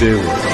Do.